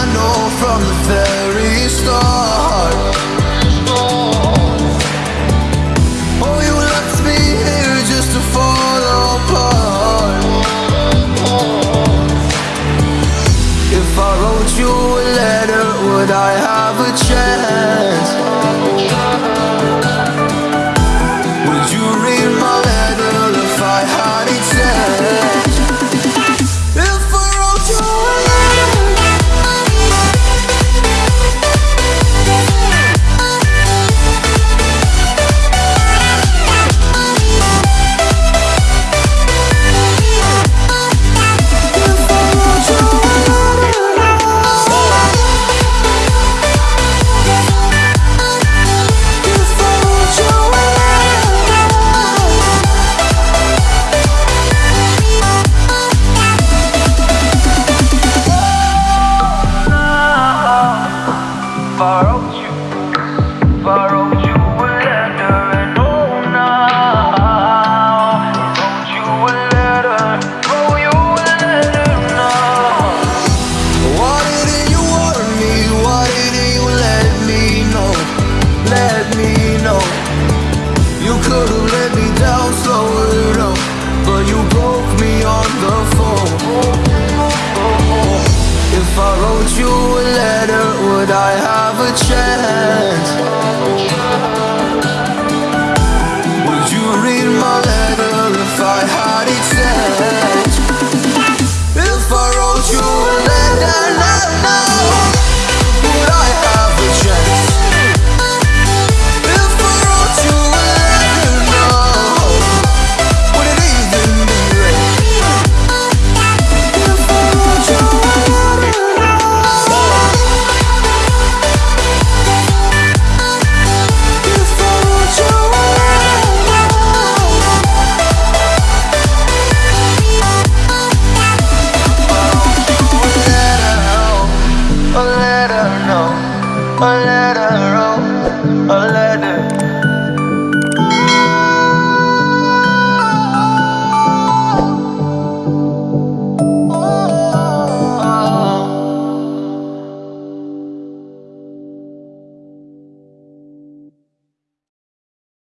I know from the very start? Oh, you left me here just to fall apart If I wrote you a letter, would I have a chance? I have a chance Would you read my letter if I had it sent? If I wrote you